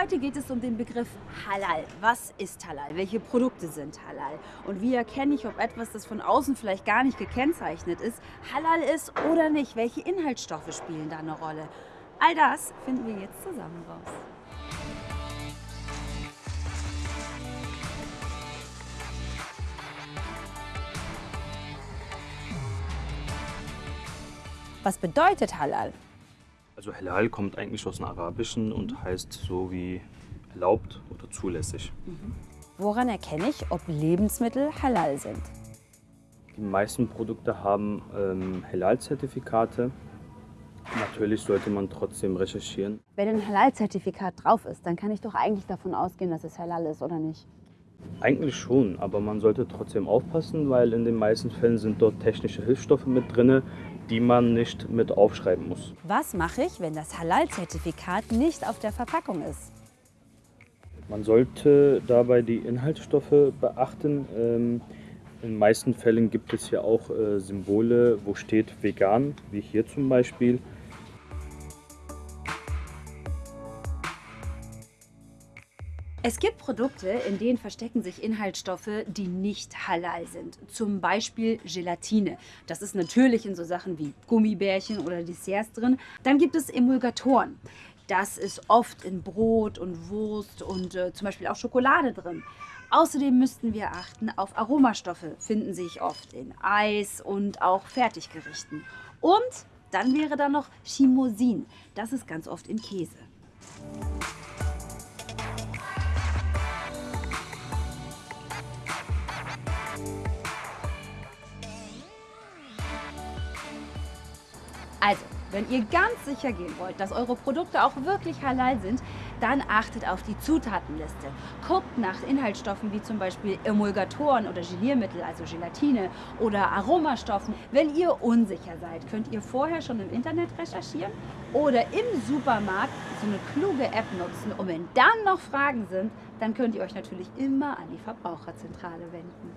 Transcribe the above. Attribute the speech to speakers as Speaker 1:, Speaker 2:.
Speaker 1: Heute geht es um den Begriff Halal. Was ist Halal? Welche Produkte sind Halal? Und wie erkenne ich, ob etwas, das von außen vielleicht gar nicht gekennzeichnet ist, Halal ist oder nicht? Welche Inhaltsstoffe spielen da eine Rolle? All das finden wir jetzt zusammen raus. Was bedeutet Halal?
Speaker 2: Also Halal kommt eigentlich aus dem Arabischen und heißt so wie erlaubt oder zulässig.
Speaker 1: Woran erkenne ich, ob Lebensmittel halal sind?
Speaker 2: Die meisten Produkte haben ähm, Halal-Zertifikate. Natürlich sollte man trotzdem recherchieren.
Speaker 1: Wenn ein Halal-Zertifikat drauf ist, dann kann ich doch eigentlich davon ausgehen, dass es halal ist, oder nicht?
Speaker 2: Eigentlich schon, aber man sollte trotzdem aufpassen, weil in den meisten Fällen sind dort technische Hilfsstoffe mit drin, die man nicht mit aufschreiben muss.
Speaker 1: Was mache ich, wenn das Halal-Zertifikat nicht auf der Verpackung ist?
Speaker 2: Man sollte dabei die Inhaltsstoffe beachten. Ähm, in den meisten Fällen gibt es ja auch äh, Symbole, wo steht vegan, wie hier zum Beispiel.
Speaker 1: Es gibt Produkte, in denen verstecken sich Inhaltsstoffe, die nicht halal sind. Zum Beispiel Gelatine. Das ist natürlich in so Sachen wie Gummibärchen oder Desserts drin. Dann gibt es Emulgatoren. Das ist oft in Brot und Wurst und äh, zum Beispiel auch Schokolade drin. Außerdem müssten wir achten auf Aromastoffe, finden sich oft in Eis und auch Fertiggerichten. Und dann wäre da noch Chimosin. Das ist ganz oft in Käse. Also, wenn ihr ganz sicher gehen wollt, dass eure Produkte auch wirklich halal sind, dann achtet auf die Zutatenliste. Guckt nach Inhaltsstoffen wie zum Beispiel Emulgatoren oder Geliermittel, also Gelatine oder Aromastoffen. Wenn ihr unsicher seid, könnt ihr vorher schon im Internet recherchieren oder im Supermarkt so eine kluge App nutzen. Und wenn dann noch Fragen sind, dann könnt ihr euch natürlich immer an die Verbraucherzentrale wenden.